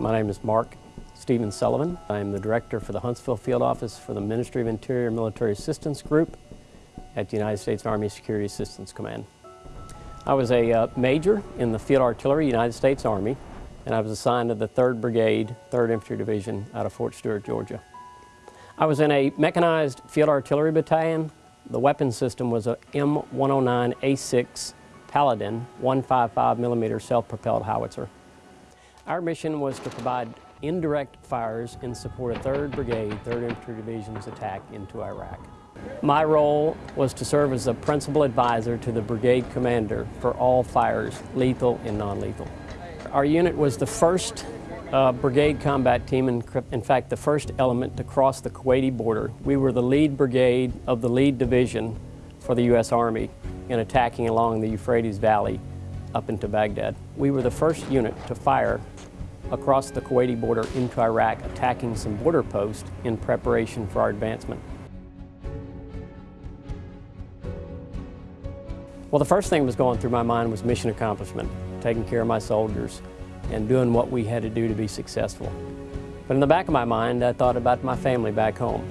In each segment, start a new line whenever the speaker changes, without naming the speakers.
My name is Mark Stephen Sullivan. I'm the director for the Huntsville Field Office for the Ministry of Interior Military Assistance Group at the United States Army Security Assistance Command. I was a uh, major in the Field Artillery, United States Army, and I was assigned to the 3rd Brigade, 3rd Infantry Division out of Fort Stewart, Georgia. I was in a mechanized field artillery battalion. The weapon system was a M109A6 Paladin 155 millimeter self-propelled howitzer. Our mission was to provide indirect fires in support of 3rd Brigade, 3rd Infantry Division's attack into Iraq. My role was to serve as a principal advisor to the brigade commander for all fires, lethal and non-lethal. Our unit was the first uh, brigade combat team, in, in fact the first element to cross the Kuwaiti border. We were the lead brigade of the lead division for the U.S. Army in attacking along the Euphrates Valley up into Baghdad. We were the first unit to fire across the Kuwaiti border into Iraq, attacking some border posts in preparation for our advancement. Well, the first thing that was going through my mind was mission accomplishment, taking care of my soldiers and doing what we had to do to be successful. But in the back of my mind, I thought about my family back home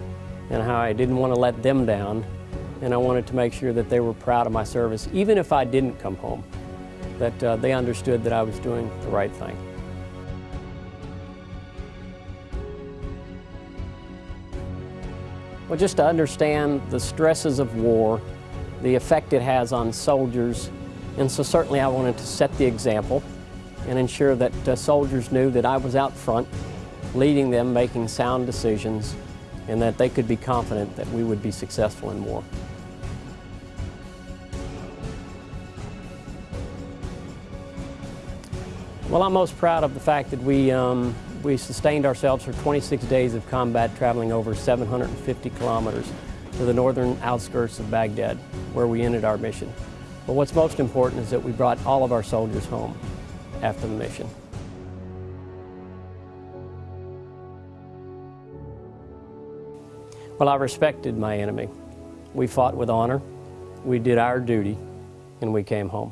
and how I didn't want to let them down and I wanted to make sure that they were proud of my service, even if I didn't come home, that uh, they understood that I was doing the right thing. Well, just to understand the stresses of war, the effect it has on soldiers, and so certainly I wanted to set the example and ensure that uh, soldiers knew that I was out front, leading them, making sound decisions, and that they could be confident that we would be successful in war. Well, I'm most proud of the fact that we um, we sustained ourselves for 26 days of combat traveling over 750 kilometers to the northern outskirts of Baghdad, where we ended our mission. But what's most important is that we brought all of our soldiers home after the mission. Well, I respected my enemy. We fought with honor, we did our duty, and we came home.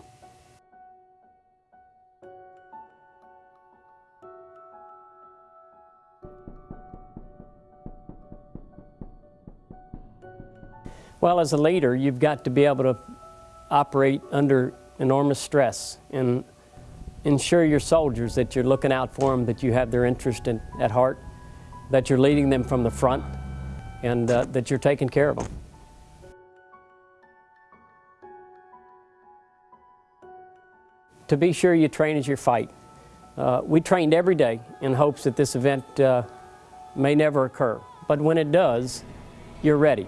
Well, as a leader, you've got to be able to operate under enormous stress and ensure your soldiers that you're looking out for them, that you have their interest in, at heart, that you're leading them from the front, and uh, that you're taking care of them. To be sure you train as you fight. Uh, we trained every day in hopes that this event uh, may never occur, but when it does, you're ready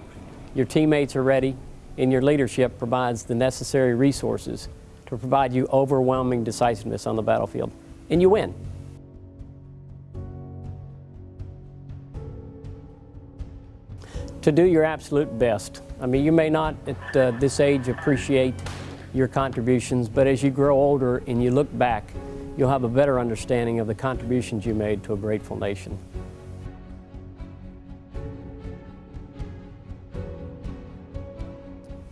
your teammates are ready, and your leadership provides the necessary resources to provide you overwhelming decisiveness on the battlefield. And you win. To do your absolute best. I mean, you may not at uh, this age appreciate your contributions, but as you grow older and you look back, you'll have a better understanding of the contributions you made to a grateful nation.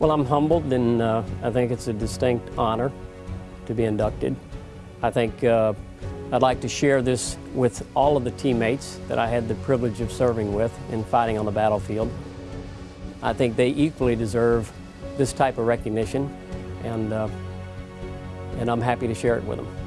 Well, I'm humbled and uh, I think it's a distinct honor to be inducted. I think uh, I'd like to share this with all of the teammates that I had the privilege of serving with in fighting on the battlefield. I think they equally deserve this type of recognition and, uh, and I'm happy to share it with them.